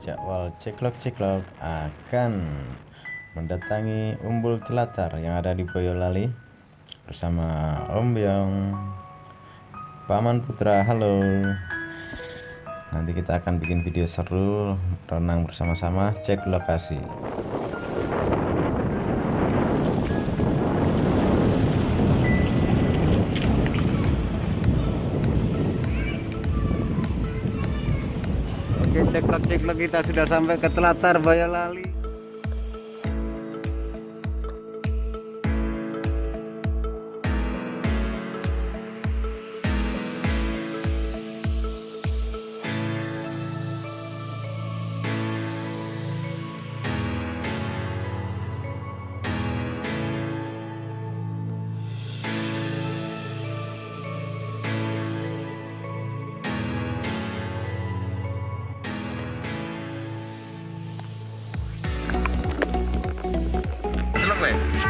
jadwal ceklok-ceklok akan mendatangi Umbul Telatar yang ada di Boyolali bersama Om Byong. Paman Putra halo. Nanti kita akan bikin video seru renang bersama-sama cek lokasi Oke ceklok-ceklok kita sudah sampai ke Telatar Boyolali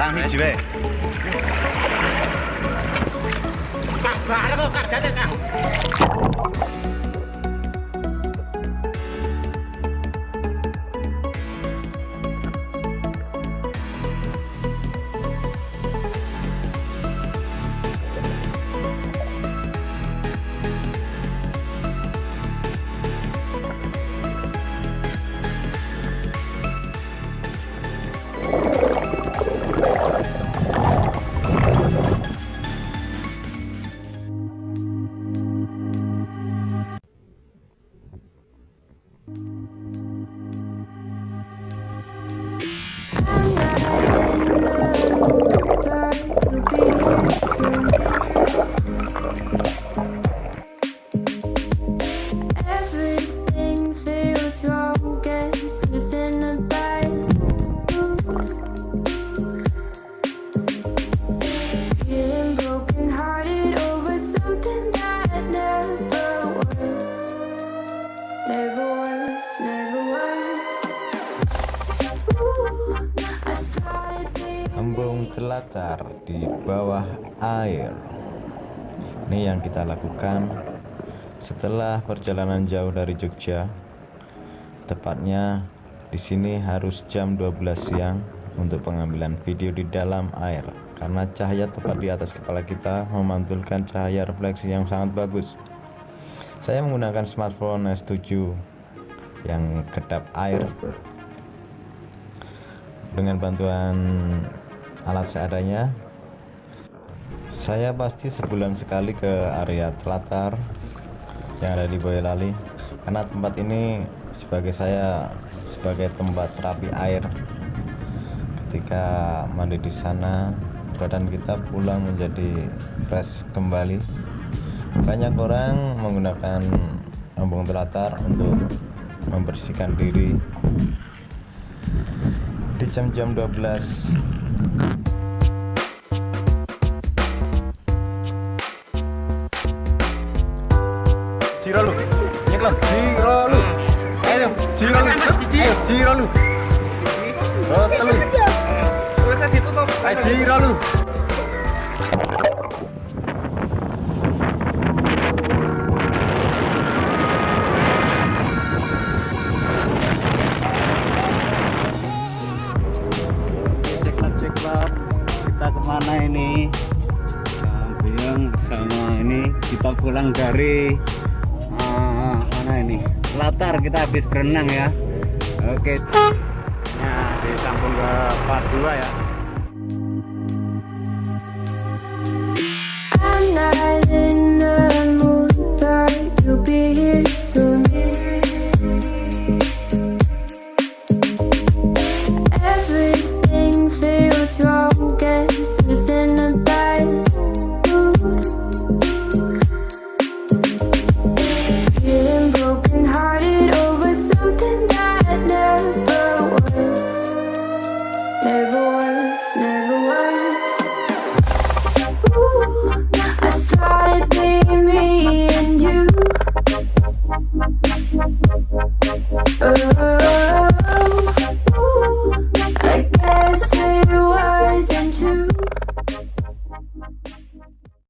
Bang, Bang, Bang, Bang, Bang, Bang, Bang, Telatar di bawah air. Ini yang kita lakukan setelah perjalanan jauh dari Jogja. Tepatnya di sini harus jam 12 siang untuk pengambilan video di dalam air karena cahaya tepat di atas kepala kita memantulkan cahaya refleksi yang sangat bagus. Saya menggunakan smartphone S7 yang kedap air dengan bantuan alat seadanya. Saya pasti sebulan sekali ke area Telatar yang ada di Boyolali karena tempat ini sebagai saya sebagai tempat terapi air. Ketika mandi di sana badan kita pulang menjadi fresh kembali. Banyak orang menggunakan embung telatar untuk membersihkan diri. Di jam-jam 12 tíralo, Nicolás, tíralo, Ayo, tíralo, tíralo, tíralo, tíralo, tíralo, tíralo, kita pulang dari ah, mana ini? Latar kita habis berenang ya. Oke. Nah, disambung ke part 2 ya. oh.